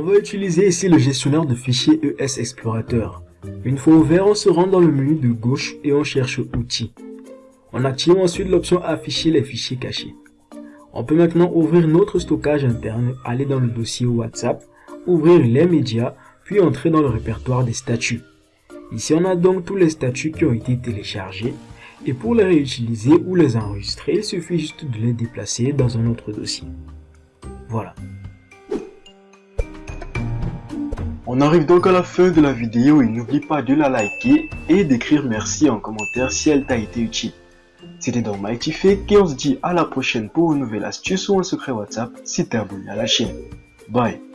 va utiliser ici le gestionnaire de fichiers ES Explorateur. Une fois ouvert, on se rend dans le menu de gauche et on cherche Outils. On active ensuite l'option Afficher les fichiers cachés. On peut maintenant ouvrir notre stockage interne, aller dans le dossier WhatsApp, ouvrir les médias, puis entrer dans le répertoire des statuts. Ici, on a donc tous les statuts qui ont été téléchargés. Et pour les réutiliser ou les enregistrer, il suffit juste de les déplacer dans un autre dossier. Voilà. On arrive donc à la fin de la vidéo et n'oublie pas de la liker et d'écrire merci en commentaire si elle t'a été utile. C'était donc Fake et on se dit à la prochaine pour une nouvelle astuce ou un secret WhatsApp si t'es abonné à la chaîne. Bye